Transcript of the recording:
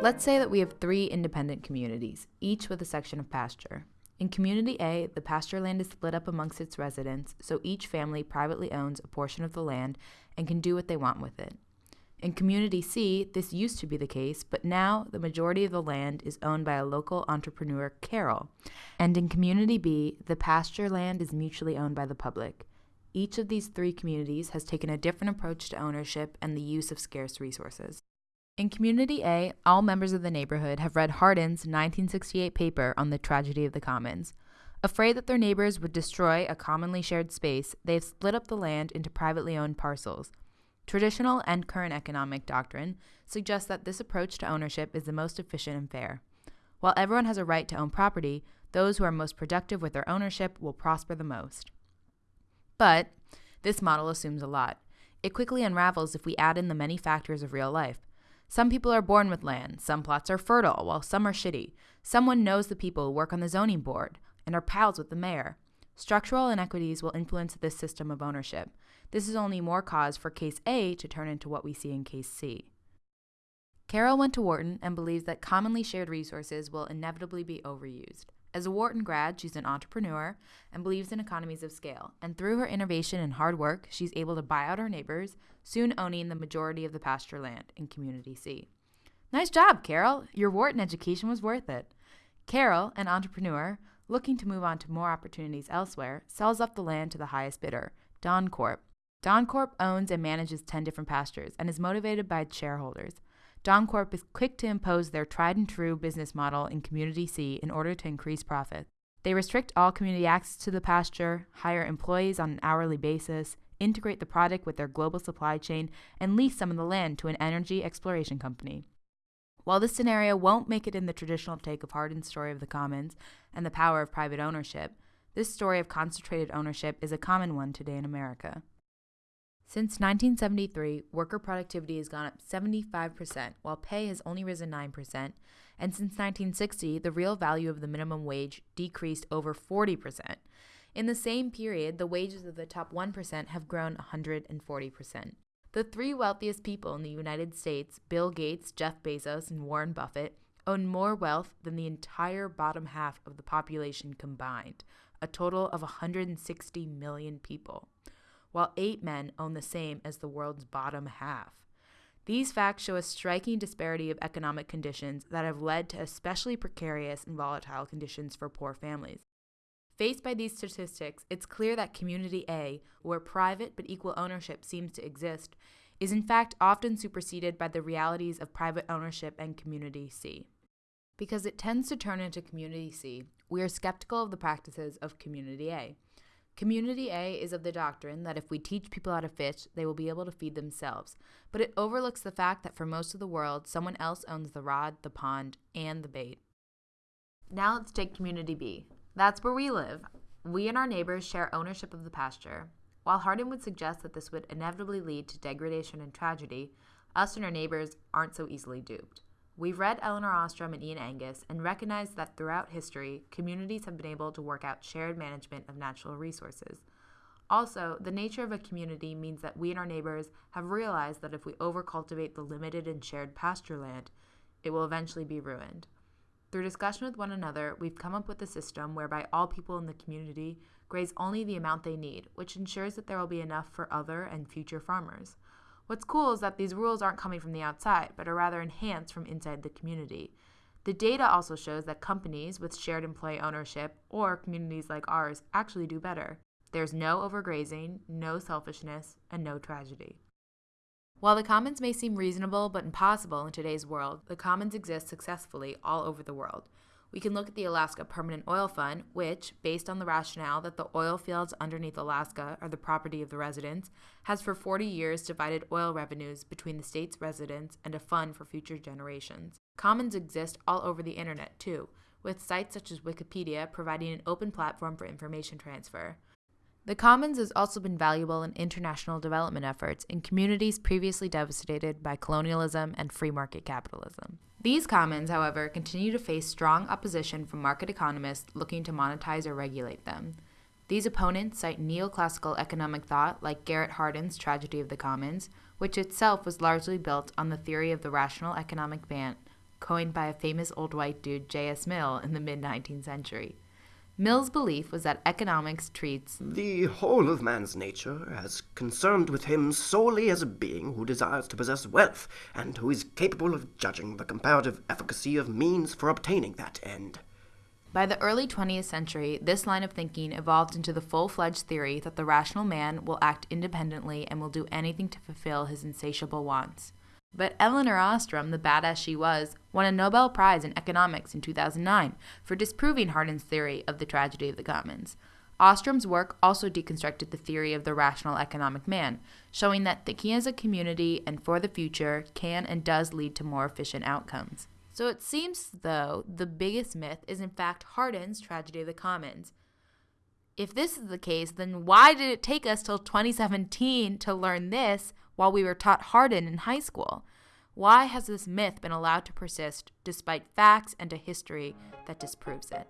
Let's say that we have three independent communities, each with a section of pasture. In Community A, the pasture land is split up amongst its residents, so each family privately owns a portion of the land and can do what they want with it. In Community C, this used to be the case, but now the majority of the land is owned by a local entrepreneur, Carol. And in Community B, the pasture land is mutually owned by the public. Each of these three communities has taken a different approach to ownership and the use of scarce resources. In Community A, all members of the neighborhood have read Hardin's 1968 paper on the tragedy of the commons. Afraid that their neighbors would destroy a commonly shared space, they have split up the land into privately owned parcels. Traditional and current economic doctrine suggests that this approach to ownership is the most efficient and fair. While everyone has a right to own property, those who are most productive with their ownership will prosper the most. But this model assumes a lot. It quickly unravels if we add in the many factors of real life. Some people are born with land, some plots are fertile, while some are shitty. Someone knows the people who work on the zoning board and are pals with the mayor. Structural inequities will influence this system of ownership. This is only more cause for case A to turn into what we see in case C. Carol went to Wharton and believes that commonly shared resources will inevitably be overused. As a Wharton grad, she's an entrepreneur and believes in economies of scale. And through her innovation and hard work, she's able to buy out her neighbors, soon owning the majority of the pasture land in Community C. Nice job, Carol. Your Wharton education was worth it. Carol, an entrepreneur, looking to move on to more opportunities elsewhere, sells up the land to the highest bidder, Don Corp. Don Corp owns and manages 10 different pastures and is motivated by shareholders. DonCorp is quick to impose their tried and true business model in Community C in order to increase profits. They restrict all community access to the pasture, hire employees on an hourly basis, integrate the product with their global supply chain, and lease some of the land to an energy exploration company. While this scenario won't make it in the traditional take of Hardin's story of the commons and the power of private ownership, this story of concentrated ownership is a common one today in America. Since 1973, worker productivity has gone up 75%, while pay has only risen 9%, and since 1960, the real value of the minimum wage decreased over 40%. In the same period, the wages of the top 1% have grown 140%. The three wealthiest people in the United States, Bill Gates, Jeff Bezos, and Warren Buffett, own more wealth than the entire bottom half of the population combined, a total of 160 million people while eight men own the same as the world's bottom half. These facts show a striking disparity of economic conditions that have led to especially precarious and volatile conditions for poor families. Faced by these statistics, it's clear that Community A, where private but equal ownership seems to exist, is in fact often superseded by the realities of private ownership and Community C. Because it tends to turn into Community C, we are skeptical of the practices of Community A. Community A is of the doctrine that if we teach people how to fish, they will be able to feed themselves, but it overlooks the fact that for most of the world, someone else owns the rod, the pond, and the bait. Now let's take Community B. That's where we live. We and our neighbors share ownership of the pasture. While Hardin would suggest that this would inevitably lead to degradation and tragedy, us and our neighbors aren't so easily duped. We've read Elinor Ostrom and Ian Angus and recognize that throughout history, communities have been able to work out shared management of natural resources. Also, the nature of a community means that we and our neighbors have realized that if we overcultivate the limited and shared pasture land, it will eventually be ruined. Through discussion with one another, we've come up with a system whereby all people in the community graze only the amount they need, which ensures that there will be enough for other and future farmers. What's cool is that these rules aren't coming from the outside, but are rather enhanced from inside the community. The data also shows that companies with shared employee ownership or communities like ours actually do better. There's no overgrazing, no selfishness, and no tragedy. While the commons may seem reasonable but impossible in today's world, the commons exist successfully all over the world. We can look at the Alaska Permanent Oil Fund, which, based on the rationale that the oil fields underneath Alaska are the property of the residents, has for 40 years divided oil revenues between the state's residents and a fund for future generations. Commons exist all over the internet, too, with sites such as Wikipedia providing an open platform for information transfer. The Commons has also been valuable in international development efforts in communities previously devastated by colonialism and free market capitalism. These commons, however, continue to face strong opposition from market economists looking to monetize or regulate them. These opponents cite neoclassical economic thought like Garrett Hardin's Tragedy of the Commons, which itself was largely built on the theory of the rational economic ban- coined by a famous old white dude, J.S. Mill, in the mid 19th century. Mill's belief was that economics treats the whole of man's nature as concerned with him solely as a being who desires to possess wealth and who is capable of judging the comparative efficacy of means for obtaining that end. By the early 20th century, this line of thinking evolved into the full fledged theory that the rational man will act independently and will do anything to fulfill his insatiable wants. But Elinor Ostrom, the badass she was, won a Nobel Prize in Economics in 2009 for disproving Hardin's theory of the tragedy of the commons. Ostrom's work also deconstructed the theory of the rational economic man, showing that thinking as a community and for the future can and does lead to more efficient outcomes. So it seems, though, the biggest myth is in fact Hardin's tragedy of the commons. If this is the case, then why did it take us till 2017 to learn this while we were taught Hardin in high school? Why has this myth been allowed to persist despite facts and a history that disproves it?